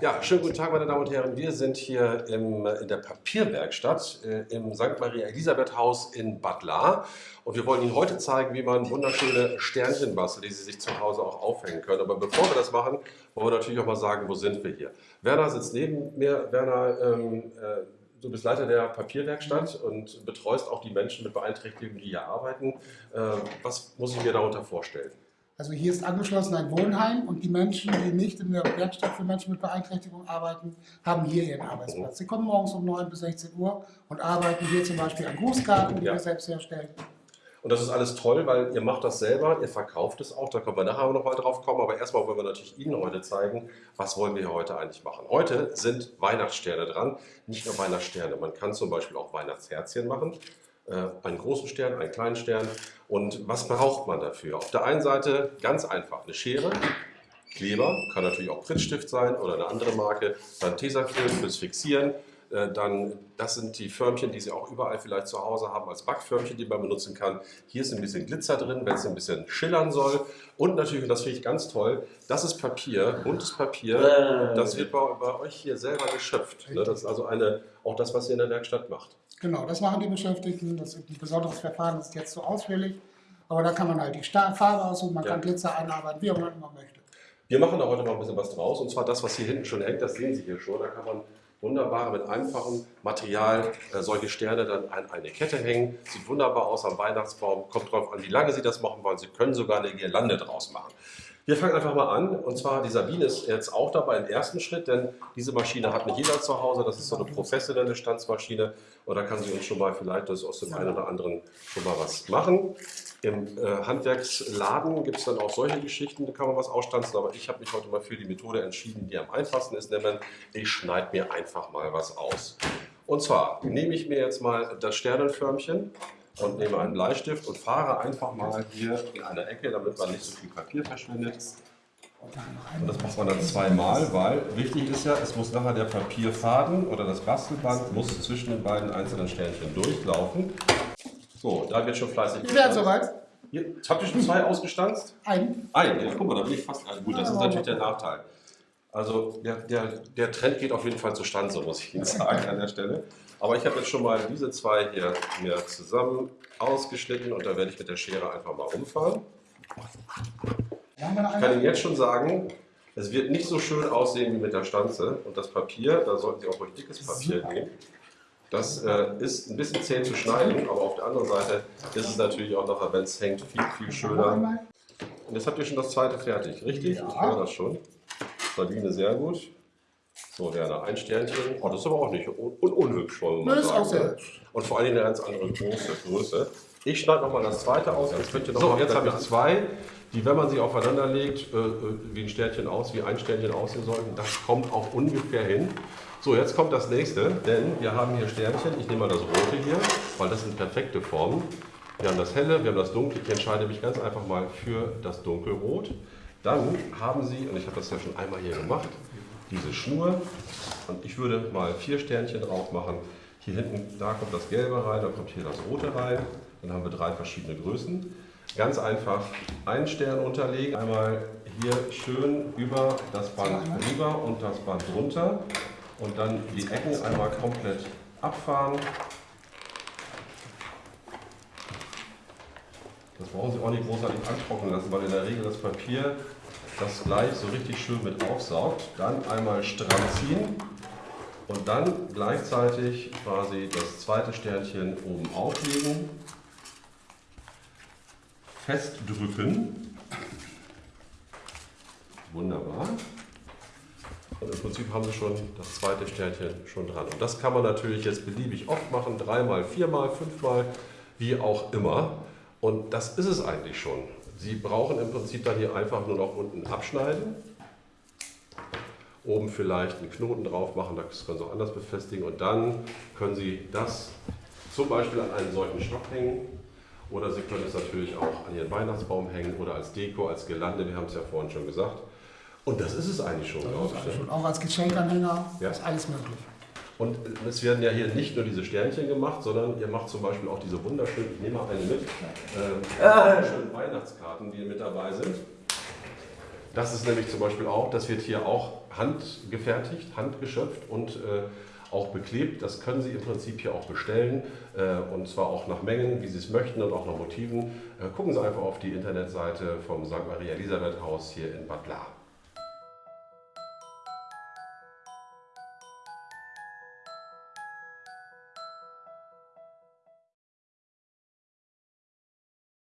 Ja, schönen guten Tag, meine Damen und Herren. Wir sind hier im, in der Papierwerkstatt äh, im St. Maria Elisabeth Haus in Bad Lahr. Und wir wollen Ihnen heute zeigen, wie man wunderschöne Sternchen bastelt, die Sie sich zu Hause auch aufhängen können. Aber bevor wir das machen, wollen wir natürlich auch mal sagen, wo sind wir hier. Werner sitzt neben mir. Werner, ähm, äh, du bist Leiter der Papierwerkstatt und betreust auch die Menschen mit Beeinträchtigungen, die hier arbeiten. Äh, was muss ich mir darunter vorstellen? Also hier ist angeschlossen ein Wohnheim und die Menschen, die nicht in der Werkstatt für Menschen mit Beeinträchtigung arbeiten, haben hier ihren Arbeitsplatz. Sie kommen morgens um 9 bis 16 Uhr und arbeiten hier zum Beispiel an Grußkarten, die Ja. wir selbst herstellen. Und das ist alles toll, weil ihr macht das selber, ihr verkauft es auch, da können wir nachher noch mal drauf kommen. Aber erstmal wollen wir natürlich Ihnen heute zeigen, was wollen wir hier heute eigentlich machen. Heute sind Weihnachtssterne dran, nicht nur Weihnachtssterne. Man kann zum Beispiel auch Weihnachtsherzchen machen. Äh, einen großen Stern, einen kleinen Stern. Und was braucht man dafür? Auf der einen Seite ganz einfach eine Schere, Kleber, kann natürlich auch Prittstift sein oder eine andere Marke, dann Tesafilm fürs Fixieren, dann, das sind die Förmchen, die Sie auch überall vielleicht zu Hause haben, als Backförmchen, die man benutzen kann. Hier ist ein bisschen Glitzer drin, wenn es ein bisschen schillern soll. Und natürlich, und das finde ich ganz toll, das ist Papier, buntes Papier. Das wird bei, bei euch hier selber geschöpft. Ne? Das ist also eine, auch das, was ihr in der Werkstatt macht. Genau, das machen die Beschäftigten. Das ist ein besonderes Verfahren, das ist jetzt so ausführlich. Aber da kann man halt die Farbe aussuchen, man Ja. kann Glitzer einarbeiten, wie auch immer man möchte. Wir machen da heute noch ein bisschen was draus. Und zwar das, was hier hinten schon hängt, das sehen Sie hier schon. Da kann man wunderbar mit einfachem Material äh, solche Sterne dann an eine Kette hängen. Sieht wunderbar aus am Weihnachtsbaum. Kommt drauf an, wie lange Sie das machen wollen. Sie können sogar eine Girlande draus machen. Wir fangen einfach mal an. Und zwar, die Sabine ist jetzt auch dabei im ersten Schritt, denn diese Maschine hat nicht jeder zu Hause. Das ist so eine professionelle Stanzmaschine. Und da kann sie uns schon mal vielleicht das aus dem einen oder anderen schon mal was machen. Im äh, Handwerksladen gibt es dann auch solche Geschichten, da kann man was ausstanzen, aber ich habe mich heute mal für die Methode entschieden, die am einfachsten ist, nämlich ich schneide mir einfach mal was aus. Und zwar nehme ich mir jetzt mal das Sternenförmchen und nehme einen Bleistift und fahre einfach mal hier in eine Ecke, damit man nicht so viel Papier verschwendet. Und das macht man dann zweimal, weil wichtig ist ja, es muss nachher der Papierfaden oder das Bastelband muss zwischen den beiden einzelnen Sternchen durchlaufen. So, da wird schon fleißig werden gestanzt. soweit. Habt ihr schon zwei ausgestanzt? Ein. Ein, ja, guck mal, da bin ich fast. Also gut, das ist natürlich der Nachteil. Also der, der, der Trend geht auf jeden Fall zustande, so muss ich Ihnen sagen an der Stelle. Aber ich habe jetzt schon mal diese zwei hier mir zusammen ausgeschnitten und da werde ich mit der Schere einfach mal rumfahren. Noch Ich kann Ihnen jetzt schon sagen, es wird nicht so schön aussehen wie mit der Stanze. Und das Papier, da sollten Sie auch ruhig dickes Papier nehmen. Das äh, ist ein bisschen zäh zu schneiden, aber auf der anderen Seite ist es natürlich auch nachher, wenn es hängt, viel, viel Noch schöner. Und jetzt habt ihr schon das zweite fertig, richtig? Ja. Ich höre das schon. Sabine, sehr gut. So, Werner, ein Sternchen. Oh, das ist aber auch nicht un un unhübsch, wollen wir mal Das ist sagen. auch sehr ne? hübsch. Und vor allem eine ganz andere Größe. Größe. Ich schneide nochmal das zweite aus. Jetzt könnt ihr noch so, mal jetzt habe ich zwei, die, wenn man sie aufeinander legt, äh, äh, wie ein Sternchen aus, wie ein Sternchen aussehen sollten. Das kommt auch ungefähr hin. So, jetzt kommt das nächste, denn wir haben hier Sternchen. Ich nehme mal das rote hier, weil das sind perfekte Formen. Wir haben das helle, wir haben das dunkle. Ich entscheide mich ganz einfach mal für das dunkelrot. Dann haben Sie, und ich habe das ja schon einmal hier gemacht, diese Schnur. Und ich würde mal vier Sternchen drauf machen. Hier hinten, da kommt das Gelbe rein, da kommt hier das Rote rein. Dann haben wir drei verschiedene Größen. Ganz einfach einen Stern unterlegen, einmal hier schön über das Band drüber und das Band drunter. Und dann die Ecken einmal komplett abfahren. Das brauchen Sie auch nicht großartig antrocknen lassen, weil in der Regel das Papier das gleich so richtig schön mit aufsaugt. Dann einmal stramm ziehen und dann gleichzeitig quasi das zweite Sternchen oben auflegen, festdrücken. Wunderbar. Und im Prinzip haben Sie schon das zweite Sternchen schon dran. Und das kann man natürlich jetzt beliebig oft machen, dreimal, viermal, fünfmal, wie auch immer. Und das ist es eigentlich schon. Sie brauchen im Prinzip dann hier einfach nur noch unten abschneiden. Oben vielleicht einen Knoten drauf machen, das können Sie auch anders befestigen. Und dann können Sie das zum Beispiel an einen solchen Stock hängen. Oder Sie können es natürlich auch an Ihren Weihnachtsbaum hängen oder als Deko, als Gelande. Wir haben es ja vorhin schon gesagt. Und das ist es eigentlich schon, glaube ich. ne? schon. Auch als Geschenkanhänger Ja. ist alles möglich. Und es werden ja hier nicht nur diese Sternchen gemacht, sondern ihr macht zum Beispiel auch diese wunderschönen, ich nehme mal eine mit, äh, wunderschönen Weihnachtskarten, die mit dabei sind. Das ist nämlich zum Beispiel auch, das wird hier auch handgefertigt, handgeschöpft und äh, auch beklebt. Das können Sie im Prinzip hier auch bestellen äh, und zwar auch nach Mengen, wie Sie es möchten und auch nach Motiven. Äh, gucken Sie einfach auf die Internetseite vom St. Maria Elisabeth Haus hier in Bad Lahr.